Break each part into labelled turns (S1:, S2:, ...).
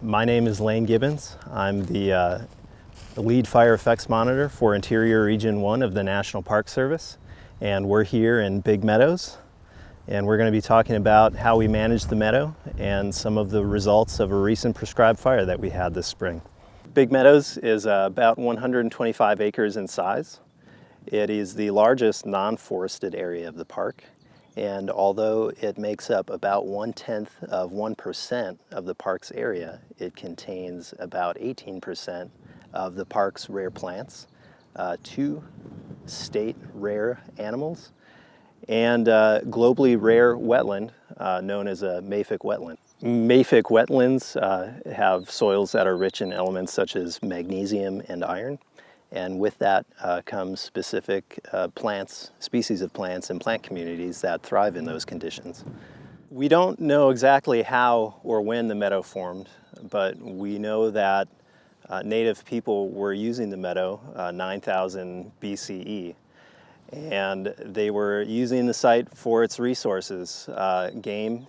S1: My name is Lane Gibbons. I'm the, uh, lead fire effects monitor for Interior Region 1 of the National Park Service. And we're here in Big Meadows. And we're going to be talking about how we manage the meadow and some of the results of a recent prescribed fire that we had this spring. Big Meadows is about 125 acres in size. It is the largest non-forested area of the park and although it makes up about one-tenth of 1% of the park's area, it contains about 18% of the park's rare plants, uh, two state rare animals, and uh, globally rare wetland uh, known as a mafic wetland. Mafic wetlands uh, have soils that are rich in elements such as magnesium and iron. And with that uh, comes specific uh, plants, species of plants and plant communities that thrive in those conditions. We don't know exactly how or when the meadow formed, but we know that native people were using the meadow uh, 9000 BCE. And they were using the site for its resources, uh, game,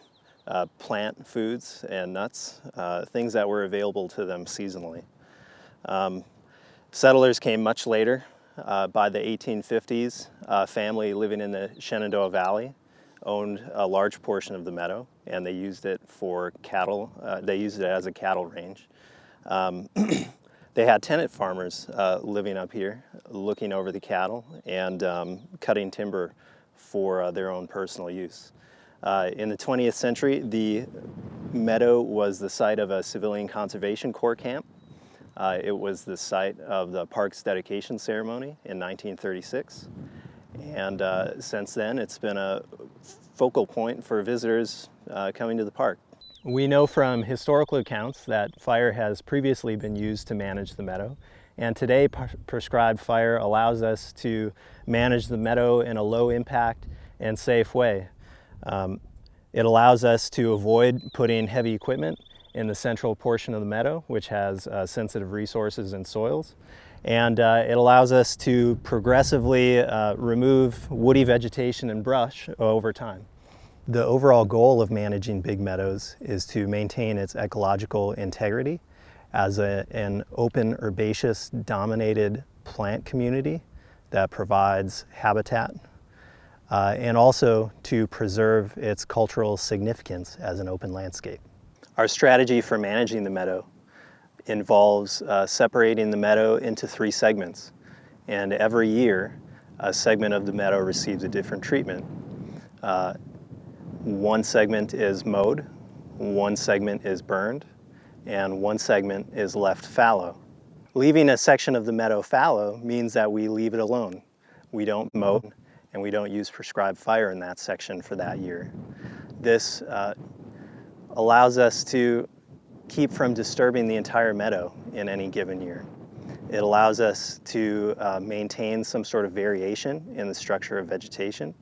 S1: uh, plant foods, and nuts, things that were available to them seasonally. Um, Settlers came much later. Uh, by the 1850s, a family living in the Shenandoah Valley owned a large portion of the meadow and they used it for cattle. Uh, they used it as a cattle range. Um, they had tenant farmers uh, living up here looking over the cattle and um, cutting timber for uh, their own personal use. Uh, in the 20th century, the meadow was the site of a civilian conservation corps camp uh, it was the site of the park's dedication ceremony in 1936. And uh, since then, it's been a focal point for visitors uh, coming to the park. We know from historical accounts that fire has previously been used to manage the meadow. And today, prescribed fire allows us to manage the meadow in a low impact and safe way. Um, it allows us to avoid putting heavy equipment in the central portion of the meadow, which has uh, sensitive resources and soils. And uh, it allows us to progressively uh, remove woody vegetation and brush over time. The overall goal of managing big meadows is to maintain its ecological integrity as a, an open herbaceous dominated plant community that provides habitat uh, and also to preserve its cultural significance as an open landscape. Our strategy for managing the meadow involves uh, separating the meadow into three segments. And every year, a segment of the meadow receives a different treatment. Uh, one segment is mowed, one segment is burned, and one segment is left fallow. Leaving a section of the meadow fallow means that we leave it alone. We don't mow and we don't use prescribed fire in that section for that year. This uh, allows us to keep from disturbing the entire meadow in any given year. It allows us to uh, maintain some sort of variation in the structure of vegetation,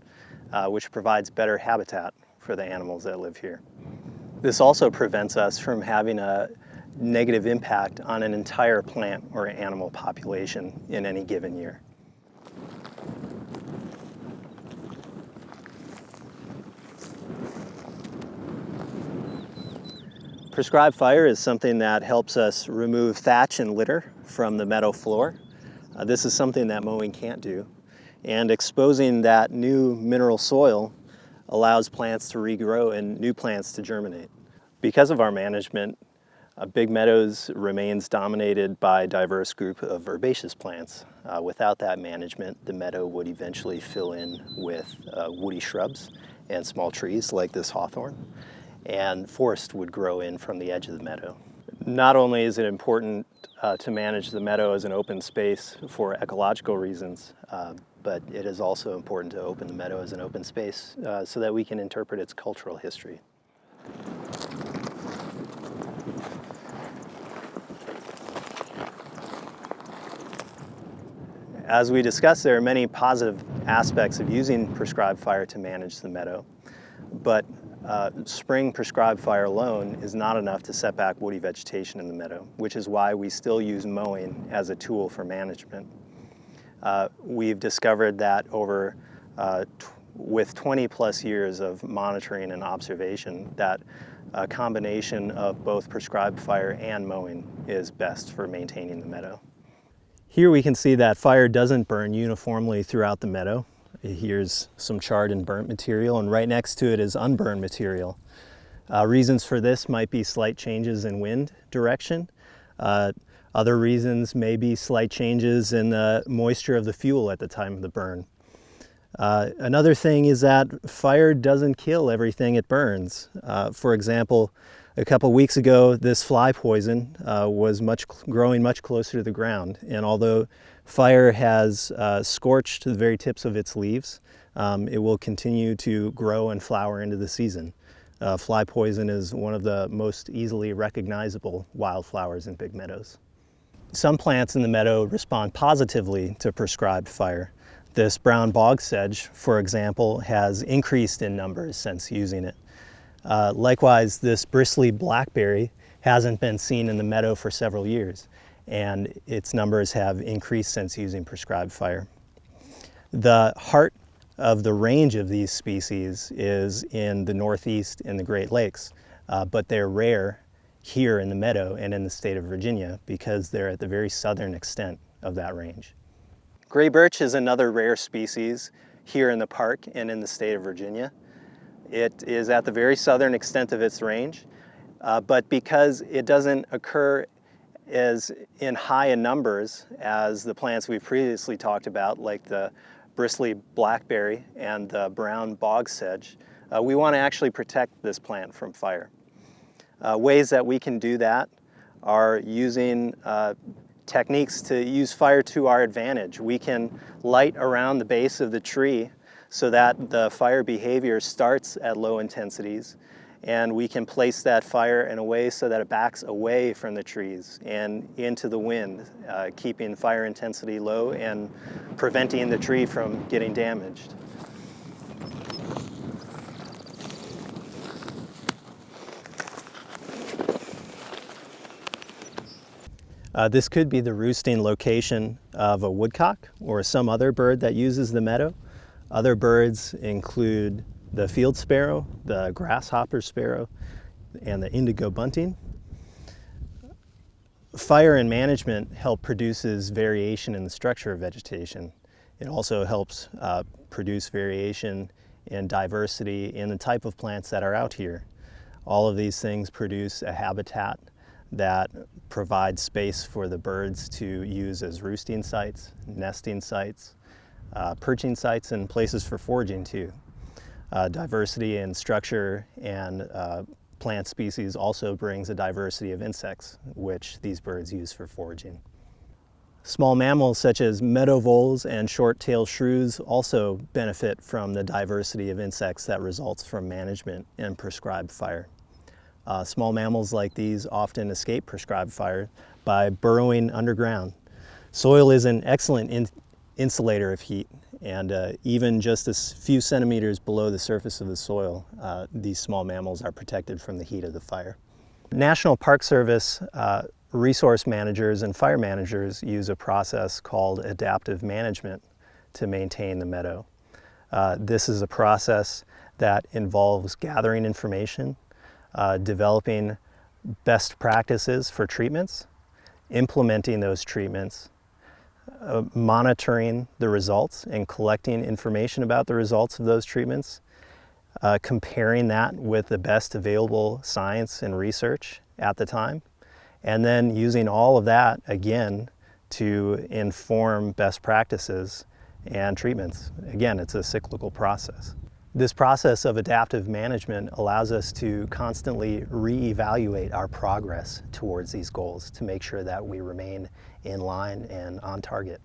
S1: uh, which provides better habitat for the animals that live here. This also prevents us from having a negative impact on an entire plant or animal population in any given year. Prescribed fire is something that helps us remove thatch and litter from the meadow floor. Uh, this is something that mowing can't do. And exposing that new mineral soil allows plants to regrow and new plants to germinate. Because of our management, uh, Big Meadows remains dominated by a diverse group of herbaceous plants. Uh, without that management, the meadow would eventually fill in with uh, woody shrubs and small trees like this hawthorn and forest would grow in from the edge of the meadow. Not only is it important uh, to manage the meadow as an open space for ecological reasons, uh, but it is also important to open the meadow as an open space uh, so that we can interpret its cultural history. As we discussed, there are many positive aspects of using prescribed fire to manage the meadow, but uh, spring prescribed fire alone is not enough to set back woody vegetation in the meadow, which is why we still use mowing as a tool for management. Uh, we've discovered that over uh, with 20 plus years of monitoring and observation that a combination of both prescribed fire and mowing is best for maintaining the meadow. Here we can see that fire doesn't burn uniformly throughout the meadow. Here's some charred and burnt material and right next to it is unburned material. Uh, reasons for this might be slight changes in wind direction. Uh, other reasons may be slight changes in the moisture of the fuel at the time of the burn. Uh, another thing is that fire doesn't kill everything it burns. Uh, for example, a couple weeks ago, this fly poison uh, was much growing much closer to the ground. And although fire has uh, scorched the very tips of its leaves, um, it will continue to grow and flower into the season. Uh, fly poison is one of the most easily recognizable wildflowers in big meadows. Some plants in the meadow respond positively to prescribed fire. This brown bog sedge, for example, has increased in numbers since using it. Uh, likewise, this bristly blackberry hasn't been seen in the meadow for several years, and its numbers have increased since using prescribed fire. The heart of the range of these species is in the Northeast and the Great Lakes, uh, but they're rare here in the meadow and in the state of Virginia because they're at the very southern extent of that range. Gray birch is another rare species here in the park and in the state of Virginia. It is at the very southern extent of its range, uh, but because it doesn't occur as in high in numbers as the plants we've previously talked about, like the bristly blackberry and the brown bog sedge, uh, we want to actually protect this plant from fire. Uh, ways that we can do that are using uh, techniques to use fire to our advantage. We can light around the base of the tree so that the fire behavior starts at low intensities and we can place that fire in a way so that it backs away from the trees and into the wind, uh, keeping fire intensity low and preventing the tree from getting damaged. Uh, this could be the roosting location of a woodcock or some other bird that uses the meadow. Other birds include the field sparrow, the grasshopper sparrow, and the indigo bunting. Fire and management help produces variation in the structure of vegetation. It also helps uh, produce variation in diversity in the type of plants that are out here. All of these things produce a habitat that provides space for the birds to use as roosting sites, nesting sites, uh, perching sites, and places for foraging too. Uh, diversity in structure and uh, plant species also brings a diversity of insects, which these birds use for foraging. Small mammals such as meadow voles and short-tailed shrews also benefit from the diversity of insects that results from management and prescribed fire. Uh, small mammals like these often escape prescribed fire by burrowing underground. Soil is an excellent in insulator of heat and uh, even just a few centimeters below the surface of the soil, uh, these small mammals are protected from the heat of the fire. National Park Service uh, resource managers and fire managers use a process called adaptive management to maintain the meadow. Uh, this is a process that involves gathering information, uh, developing best practices for treatments, implementing those treatments, uh, monitoring the results and collecting information about the results of those treatments, uh, comparing that with the best available science and research at the time, and then using all of that again to inform best practices and treatments. Again, it's a cyclical process. This process of adaptive management allows us to constantly reevaluate our progress towards these goals to make sure that we remain in line and on target.